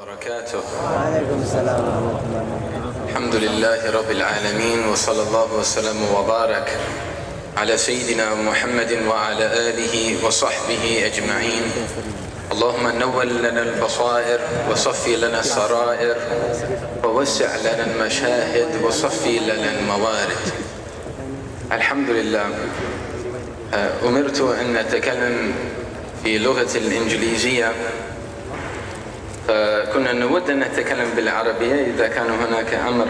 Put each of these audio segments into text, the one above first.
وبركاته. وعليكم السلام ورحمة الله الحمد لله رب العالمين وصلى الله وسلم وبارك على سيدنا محمد وعلى آله وصحبه أجمعين. اللهم نول لنا البصائر وصفي لنا السرائر ووسع لنا المشاهد وصفي لنا الموارد. الحمد لله آه، أمرت أن أتكلم في لغة الإنجليزية. فكنا نود أن نتكلم بالعربية إذا كان هناك أمر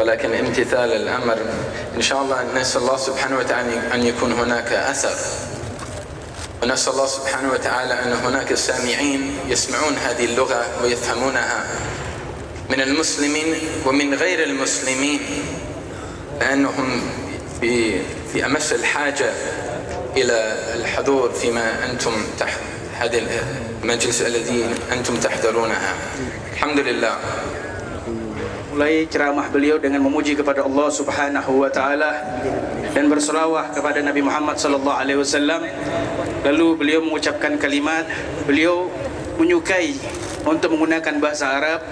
ولكن امتثال الأمر إن شاء الله نسأل الله سبحانه وتعالى أن يكون هناك أثر. ونسأل الله سبحانه وتعالى أن هناك سامعين يسمعون هذه اللغة ويفهمونها من المسلمين ومن غير المسلمين لأنهم في أمس الحاجة إلى الحضور فيما أنتم تحت هذا المجلس الذي أنتم تحضرونها الحمد لله mulai ceramah beliau dengan memuji kepada Allah Subhanahu wa taala dan berselawat kepada Nabi Muhammad sallallahu alaihi wasallam lalu beliau mengucapkan kalimat beliau menyukai untuk menggunakan bahasa Arab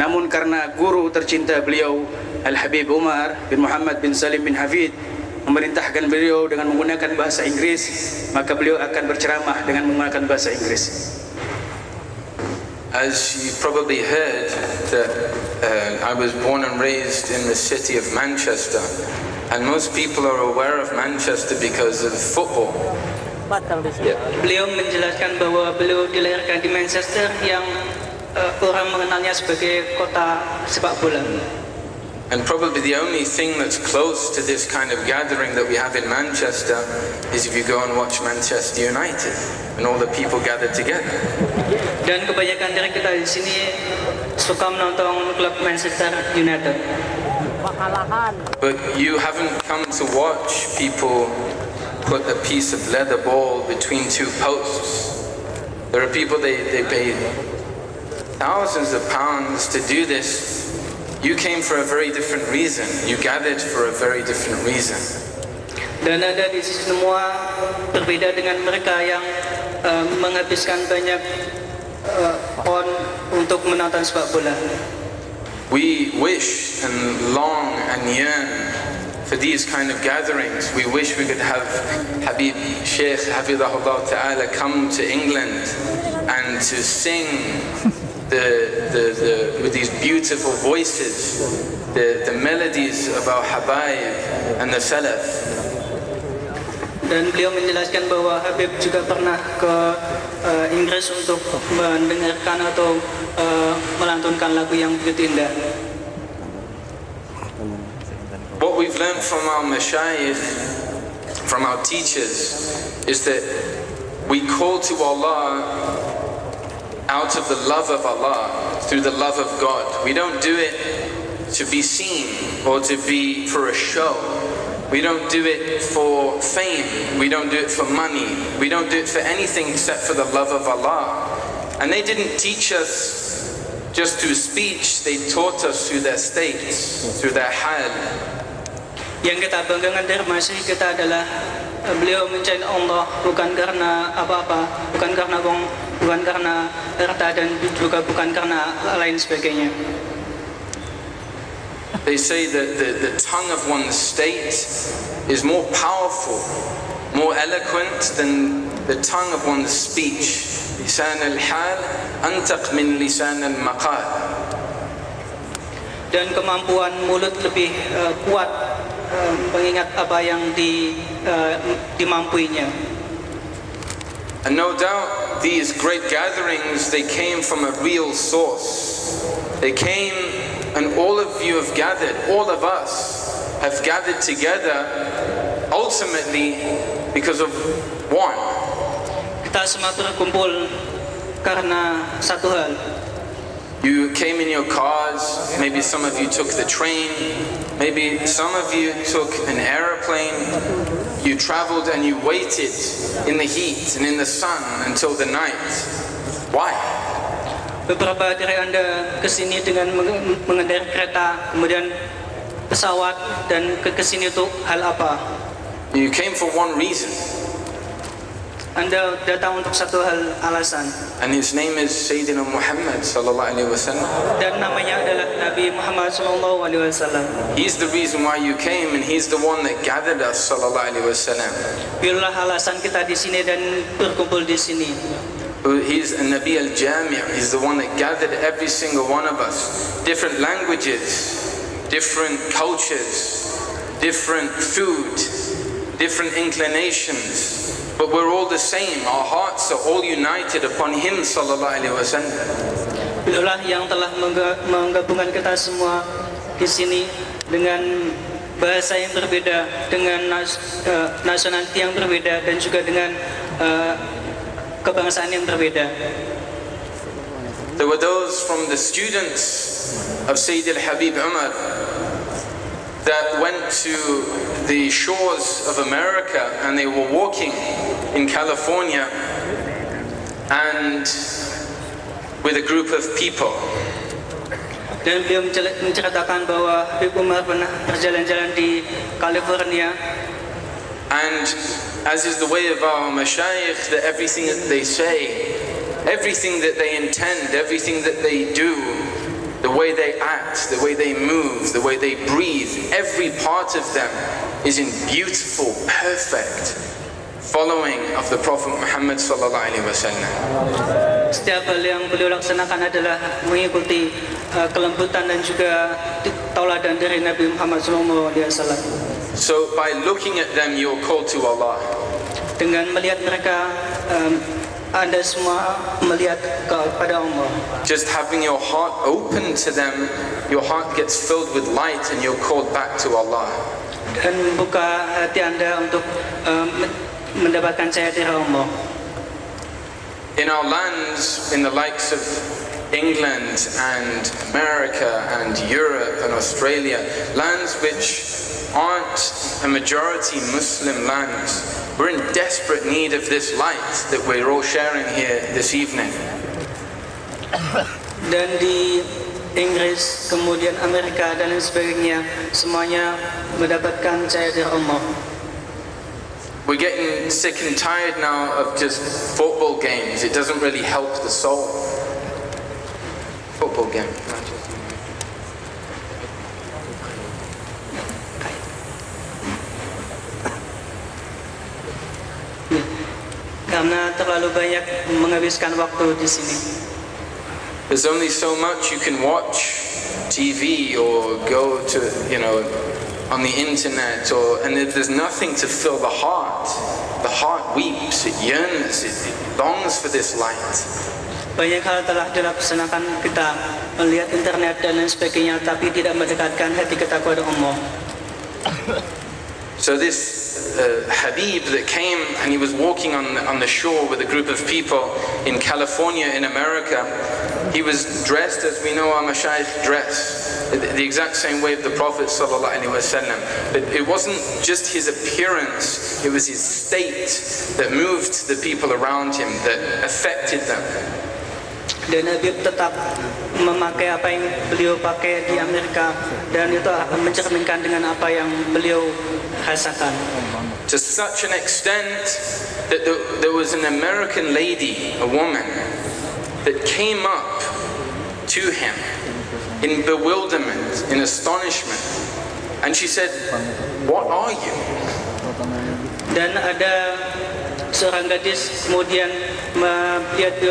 namun karena guru tercinta beliau Al Habib Umar bin Muhammad bin Salim bin Hafid memerintahkan beliau dengan menggunakan bahasa Inggris maka beliau akan berceramah dengan menggunakan bahasa Inggris As you probably heard, that uh, I was born and raised in the city of Manchester, and most people are aware of Manchester because of football. Beliau menjelaskan bahwa beliau dilahirkan di Manchester yang uh, orang mengenalnya sebagai kota sepak bola. And probably the only thing that's close to this kind of gathering that we have in Manchester is if you go and watch Manchester United and all the people gathered together. Dan kebanyakan dari kita di sini suka menonton klub Manchester United. But you haven't come to watch people put a piece of leather ball between two posts. There are people, they, they pay thousands of pounds to do this. You came for a very different reason. You gathered for a very different reason. Dan ada di semua berbeda dengan mereka yang uh, menghabiskan banyak uh, on untuk menonton sepak bola. We wish and long and yearn for these kind of gatherings. We wish we could have Habib Sheikh Hafidahullah Ta'ala come to England and to sing the, the, the, with these beautiful voices, the, the melodies of our Habaib and the Salaf. Dan beliau menjelaskan bahwa Habib juga pernah ke uh, Inggris untuk mendengarkan atau uh, melantunkan lagu yang begitu indah. What we've learned from our mashayikh, from our teachers, is that we call to Allah out of the love of Allah, through the love of God. We don't do it to be seen or to be for a show. We don't do it for fame. We don't do it for money. We don't do it for anything except for the love of Allah. And they didn't teach us just through speech, they taught us through their states, through their hal. Yang kita banggakan dari masih kita adalah uh, beliau mencari Allah bukan karena apa-apa, bukan karena uang, bukan karena harta dan juga bukan karena lain sebagainya. They say that the, the tongue of one's state is more powerful, more eloquent than the tongue of one's speech. Lisan al-hal antaq min lisan al-maqal. Dan kemampuan mulut lebih uh, kuat uh, mengingat apa yang di, uh, dimampuinya. And no doubt these great gatherings, they came from a real source. They came and all of you have gathered, all of us have gathered together ultimately because of one. Kita semua berkumpul karena satu hal. You came in your cars, maybe some of you took the train, maybe some of you took an aeroplane. You traveled and you waited in the heat and in the sun until the night. Why? Beberapa dari Anda ke sini dengan mengendarai kereta, kemudian pesawat dan ke kesini untuk hal apa? You came for one reason. Anda datang untuk satu hal alasan and his name is Sayyidina Muhammad sallallahu alaihi wasallam. dan namanya adalah Nabi Muhammad sallallahu alaihi wasallam. He's the reason why you came, and he's the one that gathered us sallallahu alaihi wasallam. Biarlah alasan kita di sini dan berkumpul di sini. He's a Nabi al-Jami' He's the one that gathered every single one of us. Different languages, different cultures, different food, different inclinations. But we're all the same. Our hearts are all united upon Him sallallahu alaihi wasallam. Beliaulah yang telah mengga- menggabungkan kita semua di sini dengan bahasa yang berbeda, dengan nas, eh, nasionaliti yang berbeda dan juga dengan eh, kebangsaan yang berbeda. There were those from the students of Sayyid al-Habib Umar that went to the shores of America and they were walking in California and with a group of people. Dan beliau menceritakan bahwa Habib Umar pernah berjalan-jalan di California And as is the way of our mashayikh, that everything that they say, everything that they intend, everything that they do, the way they act, the way they move, the way they breathe, every part of them is in beautiful, perfect following of the Prophet Muhammad sallallahu alaihi wasallam. Setiap hal yang beliau laksanakan adalah mengikuti uh, kelembutan dan juga tauladan dari Nabi Muhammad SAW. So by looking at them, you're called to Allah. Dengan melihat mereka, um, anda semua melihat kepada Allah. Just having your heart open to them, your heart gets filled with light and you're called back to Allah. Dan buka hati anda untuk um, mendapatkan cahaya dari Allah. In our lands, in the likes of England and America and Europe and Australia, lands which aren't a majority Muslim lands, we're in desperate need of this light that we're all sharing here this evening. Dan di Inggris, kemudian Amerika dan lain sebagainya, semuanya mendapatkan cahaya dari Allah. We're getting sick and tired now of just football games. It doesn't really help the soul. Football game. Karena terlalu banyak menghabiskan waktu di sini. There's only so much you can watch TV or go to, you know, on the internet, or and if there's nothing to fill the heart. The heart weeps, it yearns, it, it longs for this light. Banyak hal telah dilaksanakan kita melihat internet dan lain sebagainya, tapi tidak mendekatkan hati kita kepada Allah. So this uh, Habib that came and he was walking on the, on the shore with a group of people in California, in America. He was dressed as we know our mashayikh dress, the the exact same way of the Prophet wasallam. But it wasn't just his appearance; it was his state that moved the people around him, that affected them. Dan Habib tetap memakai apa yang beliau pakai di Amerika dan itu mencerminkan dengan apa yang beliau. To such an extent that there, there was an American lady, a woman, that came up to him in bewilderment, in astonishment, and she said, What are you? Dan ada seorang gadis kemudian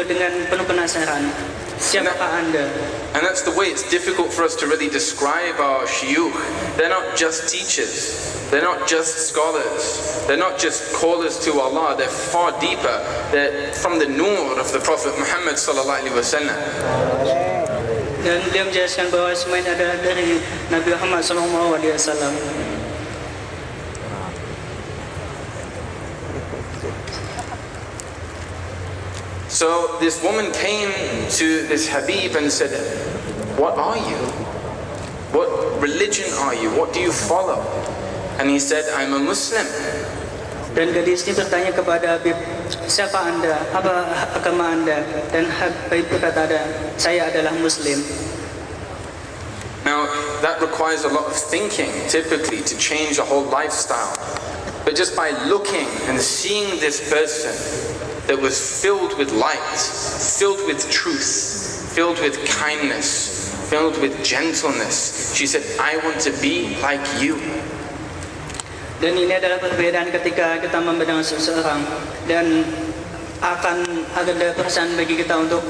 dengan penuh penasaran. Siapakah Anda? And that's the way it's difficult for us to really describe our shiyukh. They're not just teachers, they're not just scholars, they're not just callers to Allah, they're far deeper. They're from the nur of the Prophet Muhammad sallallahu alaihi wasallam. Dan beliau menjelaskan bahwa semua ini adalah dari Nabi Muhammad SAW. So this woman came to this Habib and said, What are you? What religion are you? What do you follow? And he said, I'm a Muslim. Dan gadis ini bertanya kepada Habib, siapa anda? Apa agama anda? Dan Habib berkata, saya adalah Muslim. Now, that requires a lot of thinking, typically, to change a whole lifestyle. But just by looking and seeing this person that was filled with light, filled with truth, filled with kindness, filled with gentleness, she said, I want to be like you. Dan ini adalah perbedaan ketika kita memandang seseorang dan akan ada perasaan bagi kita untuk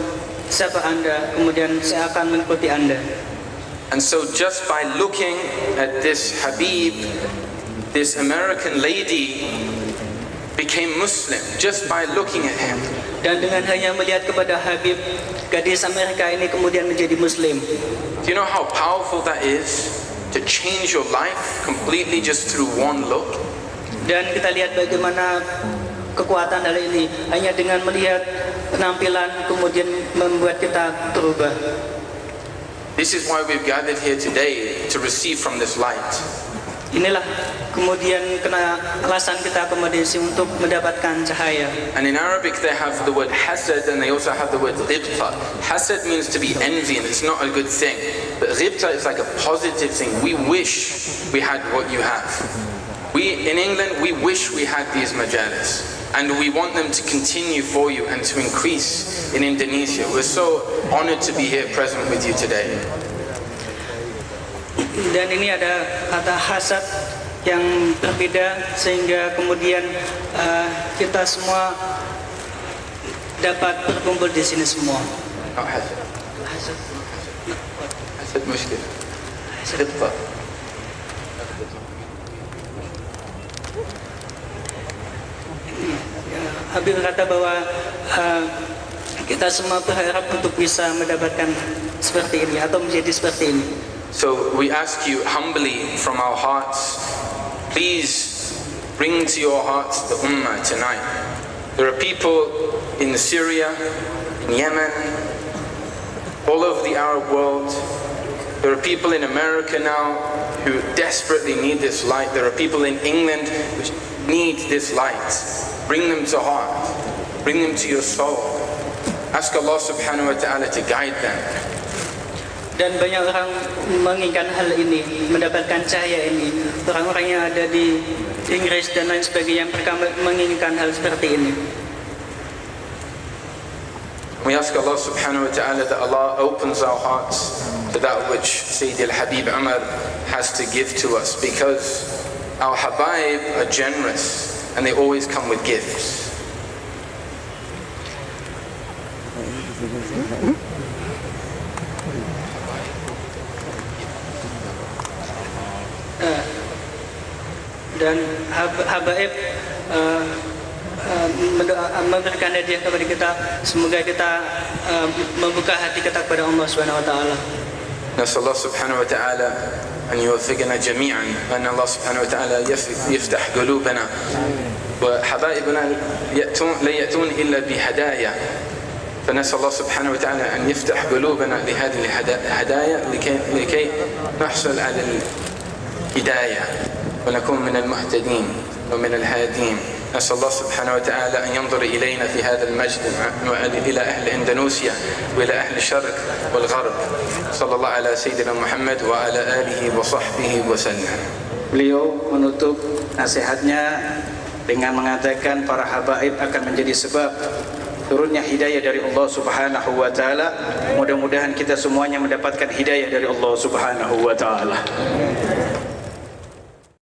siapa anda, kemudian saya akan mengikuti anda. And so just by looking at this Habib, this American lady became Muslim just by looking at him. Dan dengan hanya melihat kepada Habib, gadis Amerika ini kemudian menjadi Muslim. Do you know how powerful that is? To change your life completely just through one look? Dan kita lihat bagaimana kekuatan hal ini hanya dengan melihat penampilan kemudian membuat kita berubah. This is why we've gathered here today to receive from this light. Inilah kemudian kena alasan kita akomodasi untuk mendapatkan cahaya. And in Arabic they have the word hasad and they also have the word ghibta. Hasad means to be envy and it's not a good thing. But ghibta is like a positive thing. We wish we had what you have. We, in England, we wish we had these majalis. And we want them to continue for you and to increase in Indonesia. We're so honored to be here present with you today. Dan ini ada kata hasad yang berbeda sehingga kemudian uh, kita semua dapat berkumpul di sini semua. Not hasad. Hasad. Hasad mushkil. Ghibta. Habib kata bahwa uh, kita semua berharap untuk bisa mendapatkan seperti ini atau menjadi seperti ini. So we ask you humbly from our hearts, please bring to your hearts the Ummah tonight. There are people in Syria, in Yemen, all over the Arab world. There are people in America now who desperately need this light. There are people in England who need this light. Bring them to heart. Bring them to your soul. Ask Allah subhanahu wa ta'ala to guide them. Dan banyak orang menginginkan hal ini, mendapatkan cahaya ini. Orang-orang yang ada di Inggris dan lain sebagainya, mereka menginginkan hal seperti ini. We ask Allah subhanahu wa ta'ala that Allah opens our hearts to that which Sayyid al-Habib Umar has to give to us because our Habaib are generous and they always come with gifts. Dan hab- habaib uh, mendoa- uh, memberikan hadiah kepada kita. Semoga kita uh, membuka hati kita kepada Allah Subhanahu Wa Taala. نسأل الله سبحانه وتعالى أن يوفقنا جميعا وأن الله سبحانه وتعالى يف- يفتح قلوبنا وحبائبنا يأتون لا يأتون إلا بهدايا فنسأل الله سبحانه وتعالى أن يفتح قلوبنا لهذه الهدايا لكي, لكي نحصل على الهداية ونكون من المهتدين ومن الهادين نسأل الله سبحانه وتعالى أن ينظر إلينا في هذا المجد إلى أهل إندونيسيا وإلى أهل الشرق والغرب صلى الله على سيدنا محمد وعلى آله وصحبه وسلم Beliau menutup nasihatnya dengan mengatakan para habaib akan menjadi sebab turunnya hidayah dari Allah Subhanahu wa taala. Mudah-mudahan kita semuanya mendapatkan hidayah dari Allah Subhanahu wa taala.